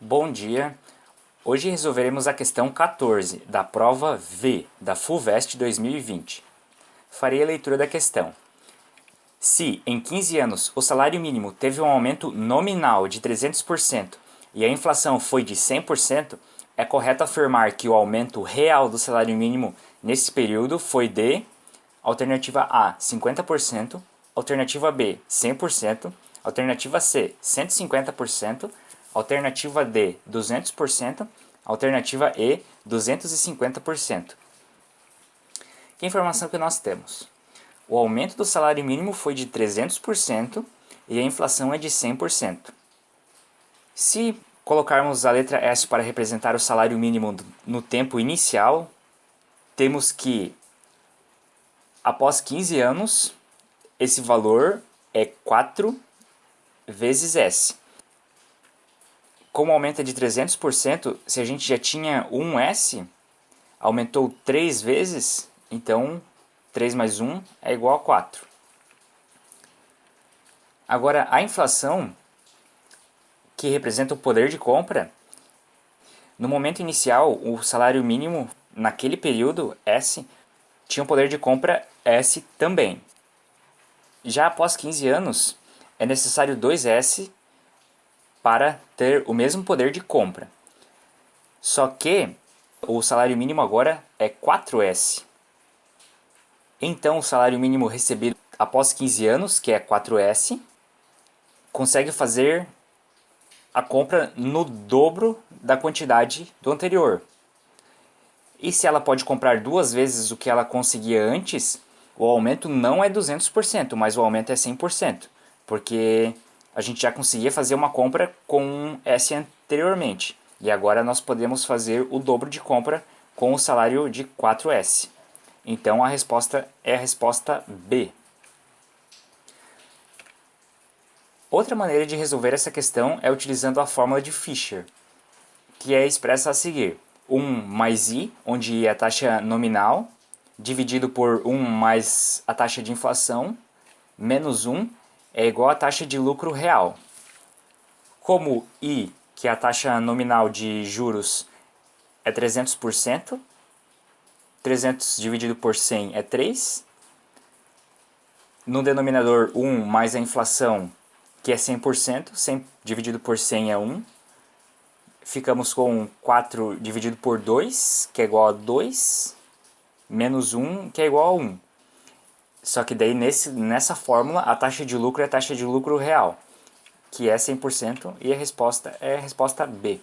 Bom dia! Hoje resolveremos a questão 14 da prova V da FUVEST 2020. Farei a leitura da questão. Se, em 15 anos, o salário mínimo teve um aumento nominal de 300% e a inflação foi de 100%, é correto afirmar que o aumento real do salário mínimo nesse período foi de alternativa A, 50%, alternativa B, 100%, alternativa C, 150%, alternativa D 200%, alternativa E 250%. Que informação que nós temos? O aumento do salário mínimo foi de 300% e a inflação é de 100%. Se colocarmos a letra S para representar o salário mínimo no tempo inicial, temos que após 15 anos, esse valor é 4 vezes S como aumenta de 300%, se a gente já tinha 1S, aumentou 3 vezes, então 3 mais 1 é igual a 4. Agora, a inflação, que representa o poder de compra, no momento inicial, o salário mínimo naquele período, S, tinha um poder de compra S também. Já após 15 anos, é necessário 2S para ter o mesmo poder de compra. Só que o salário mínimo agora é 4S. Então o salário mínimo recebido após 15 anos, que é 4S, consegue fazer a compra no dobro da quantidade do anterior. E se ela pode comprar duas vezes o que ela conseguia antes, o aumento não é 200%, mas o aumento é 100%, porque a gente já conseguia fazer uma compra com S anteriormente. E agora nós podemos fazer o dobro de compra com o salário de 4S. Então a resposta é a resposta B. Outra maneira de resolver essa questão é utilizando a fórmula de Fisher, que é expressa a seguir. 1 mais I, onde I é a taxa nominal, dividido por 1 mais a taxa de inflação, menos 1, é igual à taxa de lucro real. Como I, que é a taxa nominal de juros, é 300%, 300 dividido por 100 é 3. No denominador 1 mais a inflação, que é 100%, 100 dividido por 100 é 1. Ficamos com 4 dividido por 2, que é igual a 2, menos 1, que é igual a 1. Só que daí nesse, nessa fórmula a taxa de lucro é a taxa de lucro real, que é 100% e a resposta é a resposta B.